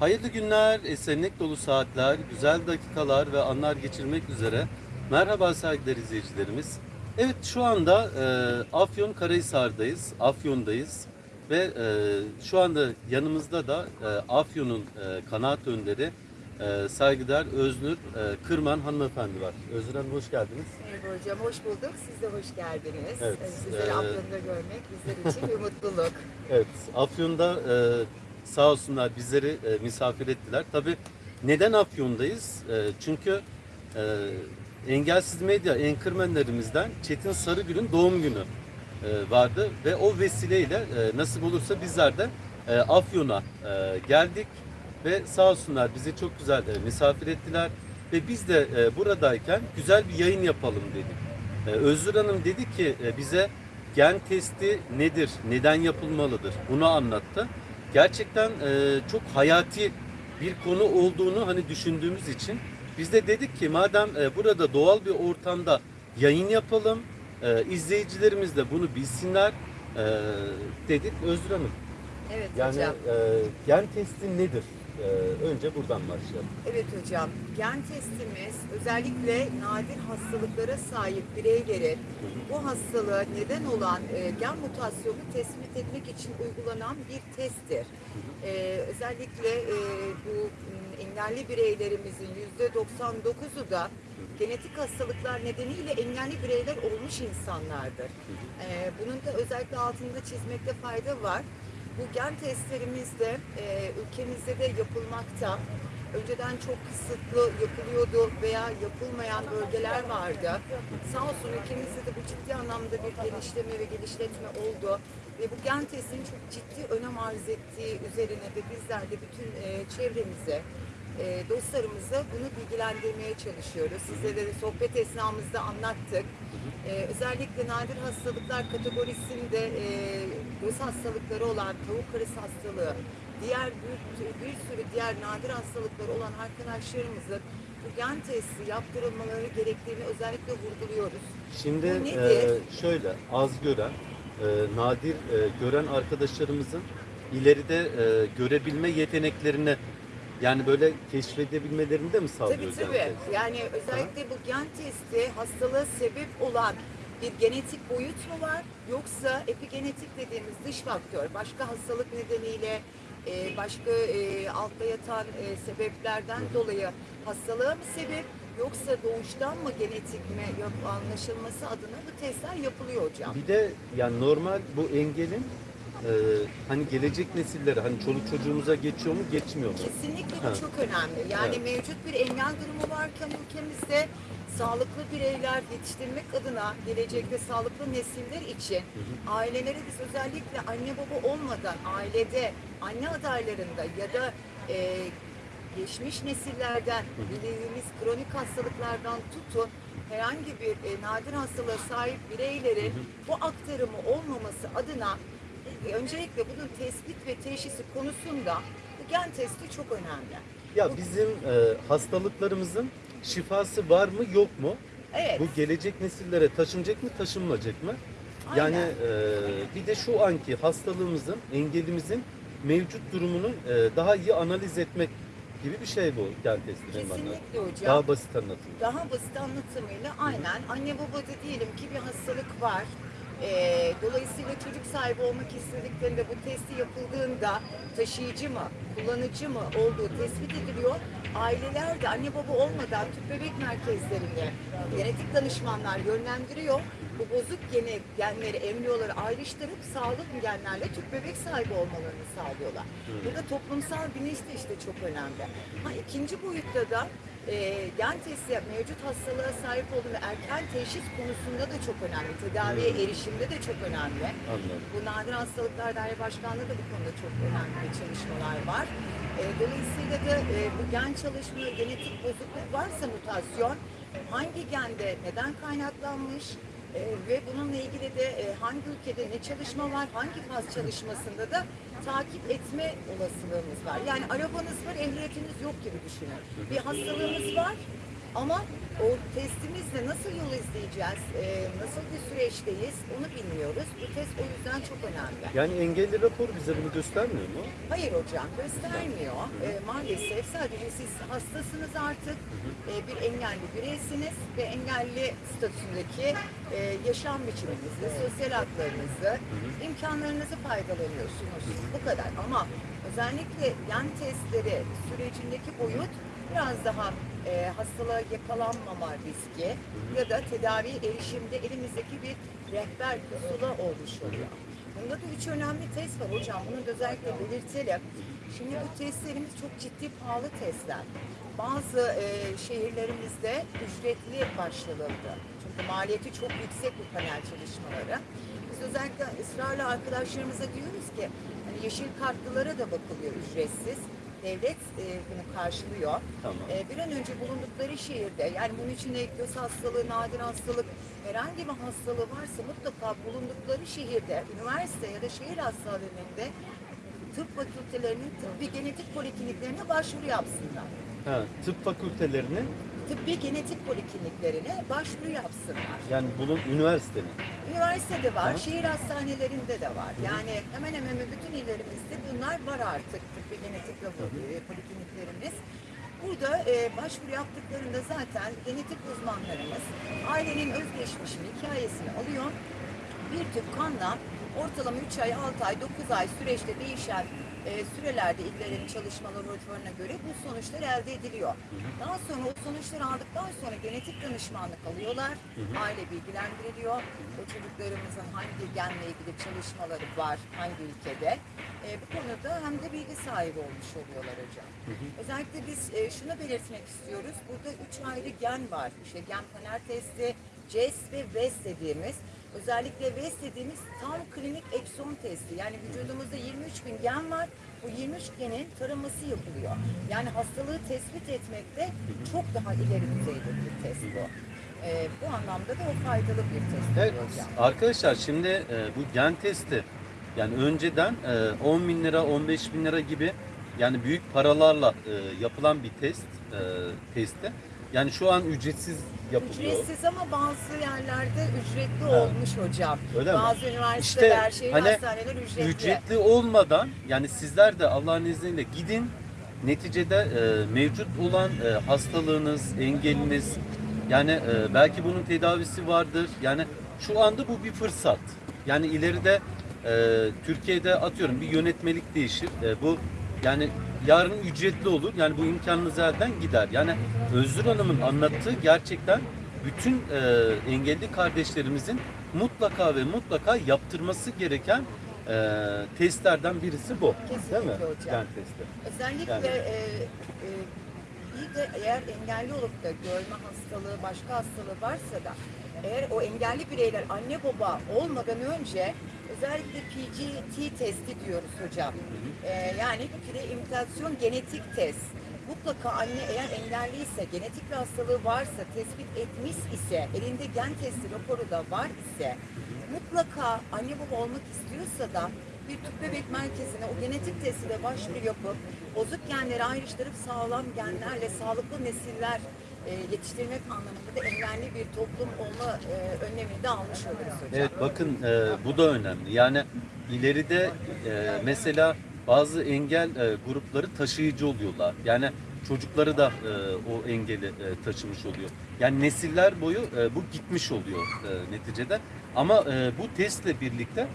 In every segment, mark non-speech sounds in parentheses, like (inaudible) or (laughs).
Hayırlı günler, esenlik dolu saatler, güzel dakikalar ve anlar geçirmek üzere. Merhaba saygıdeğer izleyicilerimiz. Evet şu anda e, Afyon Karahisar'dayız, Afyon'dayız ve e, şu anda yanımızda da e, Afyon'un e, kanaat önderi e, saygıdeğer Öznur e, Kırman hanımefendi var. Öznur Hanım hoş geldiniz. Merhaba hocam, hoş bulduk. Siz de hoş geldiniz. Evet, Ee, Sizleri ee, Afyon'da görmek bizler için bir (laughs) mutluluk. Evet, Afyon'da e, sağ olsunlar bizleri e, misafir ettiler. Tabii neden Afyon'dayız? E, çünkü e, engelsiz medya enkırmenlerimizden Çetin Sarıgül'ün doğum günü e, vardı ve o vesileyle e, nasip olursa bizler de e, Afyon'a e, geldik ve sağ olsunlar bizi çok güzel e, misafir ettiler ve biz de e, buradayken güzel bir yayın yapalım dedik. E, Özgür Hanım dedi ki e, bize gen testi nedir, neden yapılmalıdır bunu anlattı. Gerçekten e, çok hayati bir konu olduğunu hani düşündüğümüz için biz de dedik ki madem e, burada doğal bir ortamda yayın yapalım, e, izleyicilerimiz de bunu bilsinler e, dedik Özgür Hanım. Evet Yani hocam. e, gen testi nedir? E, önce buradan başlayalım. Evet hocam. Gen testimiz özellikle nadir hastalıklara sahip bireylerin bu hastalığa neden olan e, gen mutasyonu tespit etmek için uygulanan bir testtir. E, özellikle e, bu engelli bireylerimizin %99'u da genetik hastalıklar nedeniyle engelli bireyler olmuş insanlardır. Bunun da özellikle altında çizmekte fayda var. Bu gen testlerimiz de e, ülkemizde de yapılmakta. Önceden çok kısıtlı yapılıyordu veya yapılmayan bölgeler vardı. Sağ olsun ülkemizde de bu ciddi anlamda bir genişleme ve gelişletme oldu. Ve bu gen testinin çok ciddi önem arz ettiği üzerine de bizler de bütün e, çevremize, e, dostlarımıza bunu bilgilendirmeye çalışıyoruz. Sizlere de sohbet esnamızda anlattık. E, özellikle nadir hastalıklar kategorisinde e, göz hastalıkları olan tavuk karısı hastalığı, diğer bir, bir sürü diğer nadir hastalıkları olan arkadaşlarımızın bu gen testi yaptırılmaları gerektiğini özellikle vurguluyoruz. Şimdi e, şöyle az gören, e, nadir e, gören arkadaşlarımızın ileride e, görebilme yeteneklerini yani böyle keşfedebilmelerini de mi sağlıyor? Tabii tabii. Yani özellikle bu gen testi hastalığa sebep olan bir genetik boyut mu var yoksa epigenetik dediğimiz dış faktör başka hastalık nedeniyle e, başka e, altta yatan e, sebeplerden dolayı hastalığa mı sebep yoksa doğuştan mı genetik mi yok anlaşılması adına bu testler yapılıyor hocam. Bir de yani normal bu engelin e, hani gelecek nesillere hani çoluk çocuğumuza geçiyor mu geçmiyor mu? Kesinlikle bu Evet. çok önemli. Yani Evet. mevcut bir engel durumu varken ülkemizde sağlıklı bireyler yetiştirmek adına gelecekte sağlıklı nesiller için ailelere biz özellikle anne baba olmadan ailede anne adaylarında ya da e, geçmiş nesillerden bildiğimiz kronik hastalıklardan tutun herhangi bir e, nadir hastalığa sahip bireylerin bu aktarımı olmaması adına e, öncelikle bunun tespit ve teşhisi konusunda bu gen testi çok önemli. Ya bizim e, hastalıklarımızın şifası var mı yok mu? Evet. Bu gelecek nesillere taşınacak mı taşınmayacak mı? Yani Aynen. e, bir de şu anki hastalığımızın, engelimizin mevcut durumunu e, daha iyi analiz etmek gibi bir şey bu gen testi benim anladığım. Kesinlikle hocam. Daha basit anlatayım. daha basit anlatımıyla aynen anne babada diyelim ki bir hastalık var. Ee, dolayısıyla çocuk sahibi olmak istediklerinde bu testi yapıldığında taşıyıcı mı, kullanıcı mı olduğu tespit ediliyor. Aileler de anne baba olmadan tüp bebek merkezlerine genetik danışmanlar yönlendiriyor. Bu bozuk gene, genleri, embriyoları ayrıştırıp sağlıklı genlerle tüp bebek sahibi olmalarını sağlıyorlar. Burada toplumsal bilinç de işte çok önemli. Ha, ikinci boyutta da e, gen testi mevcut hastalığa sahip olduğunda erken teşhis konusunda da çok önemli. Tedaviye erişimde de çok önemli. Anladım. Bu Nadir Hastalıklar Daire Başkanlığı da bu konuda çok önemli çalışmalar var. E, dolayısıyla da e, bu gen çalışma, genetik bozukluk varsa mutasyon hangi gende neden kaynaklanmış e, ve bununla ilgili de e, hangi ülkede ne çalışma var, hangi faz çalışmasında da takip etme olasılığımız var. Yani arabanız var, ehliyetiniz yok gibi düşünün. Bir hastalığınız var ama o testimizle nasıl yol izleyeceğiz, e, nasıl bir süreçteyiz onu bilmiyoruz. Bu test o yüzden çok önemli. Yani engelli raporu bize bunu göstermiyor mu? Hayır hocam göstermiyor. E, maalesef sadece siz hastasınız artık, e, bir engelli bireysiniz ve engelli statüsündeki e, yaşam biçiminizi, sosyal haklarınızı, imkanlarınızı faydalanıyorsunuz. Bu kadar ama özellikle yan testleri sürecindeki boyut biraz daha e, hastalığa yakalanmama riski ya da tedavi erişimde elimizdeki bir rehber pusula olmuş oluyor. Bunda da üç önemli test var hocam. Bunu da özellikle belirtelim. Şimdi bu testlerimiz çok ciddi pahalı testler. Bazı e, şehirlerimizde ücretli başlanıldı. Çünkü maliyeti çok yüksek bu panel çalışmaları. Biz özellikle ısrarla arkadaşlarımıza diyoruz ki hani yeşil kartlılara da bakılıyor ücretsiz. Devlet e, bunu karşılıyor. Tamam. E, bir an önce bulundukları şehirde yani bunun içinde göz hastalığı, nadir hastalık, herhangi bir hastalığı varsa mutlaka bulundukları şehirde, üniversite ya da şehir hastanelerinde tıp fakültelerinin tıbbi genetik polikliniklerine başvuru yapsınlar. Ha, tıp fakültelerinin Tıbbi genetik polikliniklerine başvuru yapsınlar. yani bunun üniversitenin. Üniversitede var, Hı. şehir hastanelerinde de var. Yani hemen hemen bütün illerimizde bunlar var artık tıbbi genetik laboratuvarı, polikliniklerimiz. Burada e, başvuru yaptıklarında zaten genetik uzmanlarımız ailenin özgeçmişini, hikayesini alıyor. Bir tüp kanla ortalama 3 ay, 6 ay, 9 ay süreçte değişen e, sürelerde illerin çalışma laboratuvarına göre bu sonuçlar elde ediliyor. Daha sonra o sonuçları aldıktan sonra genetik danışmanlık alıyorlar. Aile bilgilendiriliyor. O çocuklarımızın hangi genle ilgili çalışmaları var, hangi ülkede. E, bu konuda hem de bilgi sahibi olmuş oluyorlar hocam. Özellikle biz e, şunu belirtmek istiyoruz. Burada üç ayrı gen var. İşte gen panel testi, CES ve VES dediğimiz. Özellikle VES dediğimiz tam klinik ekson testi. Yani vücudumuzda 23 bin gen var. Bu 23 genin taraması yapılıyor. Yani hastalığı tespit etmekte çok daha ileri düzeyde bir test bu. E, bu anlamda da o faydalı bir test Evet hocam. arkadaşlar şimdi e, bu gen testi yani önceden e, 10 bin lira 15 bin lira gibi yani büyük paralarla e, yapılan bir test e, testi. Yani şu an ücretsiz yapılıyor. Ücretsiz ama bazı yerlerde ücretli Ha. olmuş hocam. Öyle mi? bazı üniversiteler, şehir hani hastaneler ücretli. Ücretli olmadan yani sizler de Allah'ın izniyle gidin neticede e, mevcut olan e, hastalığınız, engeliniz yani e, belki bunun tedavisi vardır. Yani şu anda bu bir fırsat. Yani ileride e, Türkiye'de atıyorum bir yönetmelik değişir. E, bu yani yarın ücretli olur. Yani bu imkanınız elden gider. Yani Özgür Hanım'ın anlattığı gerçekten bütün e, engelli kardeşlerimizin mutlaka ve mutlaka yaptırması gereken e, testlerden birisi bu. Kesinlikle Değil mi? hocam. Gen testi. Özellikle Yani- e, e, bir de eğer engelli olup da görme hastalığı, başka hastalığı varsa da eğer o engelli bireyler anne baba olmadan önce özellikle PGT testi diyoruz hocam. E, yani preimitasyon genetik test. Mutlaka anne eğer engelliyse, genetik bir hastalığı varsa, tespit etmiş ise, elinde gen testi raporu da var ise mutlaka anne baba olmak istiyorsa da bir tüp bebek merkezine o genetik testiyle başvuru yapıp bozuk genleri ayrıştırıp sağlam genlerle sağlıklı nesiller e, yetiştirmek anlamında da engelli bir toplum olma e, önlemini de almış oluruz hocam. Evet bakın e, bu da önemli. Yani ileride e, mesela bazı engel e, grupları taşıyıcı oluyorlar. Yani çocukları da e, o engeli e, taşımış oluyor. Yani nesiller boyu e, bu gitmiş oluyor e, neticede. Ama e, bu testle birlikte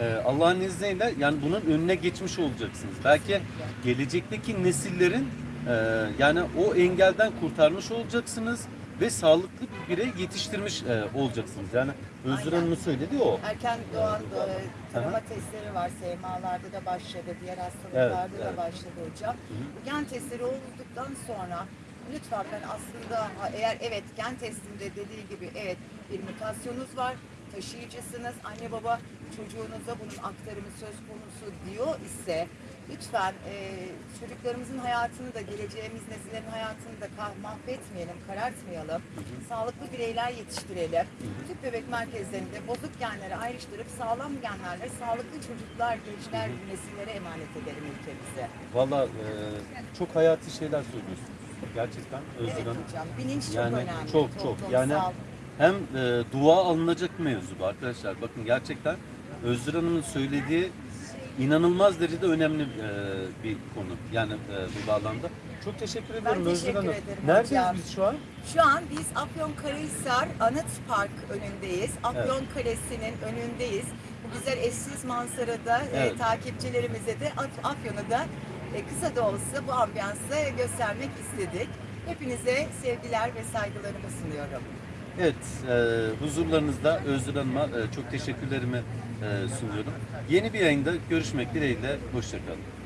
e, Allah'ın izniyle yani bunun önüne geçmiş olacaksınız. Belki gelecekteki nesillerin e, yani o engelden kurtarmış olacaksınız ve sağlıklı bir birey yetiştirmiş e, olacaksınız. Yani Özgür Aynen. Hanım'ın söylediği o. Erken doğan e, tarama Aha. testleri var. SMA'larda da başladı. Diğer hastalıklarda Evet, da evet. başladı hocam. Bu gen testleri olduktan sonra lütfen ben aslında eğer evet gen testinde dediği gibi evet bir mutasyonunuz var taşıyıcısınız anne baba çocuğunuza bunun aktarımı söz konusu diyor ise lütfen e, çocuklarımızın hayatını da geleceğimiz nesillerin hayatını da mahvetmeyelim, karartmayalım. Sağlıklı bireyler yetiştirelim. Tüp bebek merkezlerinde bozuk genleri ayrıştırıp sağlam genlerle sağlıklı çocuklar, gençler, nesillere emanet edelim ülkemize. Valla e, çok hayati şeyler söylüyorsunuz. Gerçekten Özgür Evet Hanım. hocam. Bilinç çok Yani önemli. çok çok. Toplumsal. Yani hem e, dua alınacak mevzu bu arkadaşlar. Bakın gerçekten Özgür Hanım'ın söylediği inanılmaz derecede önemli e, bir konu. Yani e, bu bağlamda. Çok teşekkür ederim Özgür teşekkür Hanım. ederim Neredeyiz hocam. biz şu an? Şu an biz Afyonkarahisar Anıt Park önündeyiz. Afyon Kalesi'nin önündeyiz. Bu güzel eşsiz manzarada e, Evet. takipçilerimize de Af- Afyon'u da e, kısa da olsa bu ambiyansı göstermek istedik. Hepinize sevgiler ve saygılarımı sunuyorum. Evet, e, huzurlarınızda Özgür Hanım'a e, çok teşekkürlerimi e, sunuyorum. Yeni bir yayında görüşmek dileğiyle. Hoşçakalın.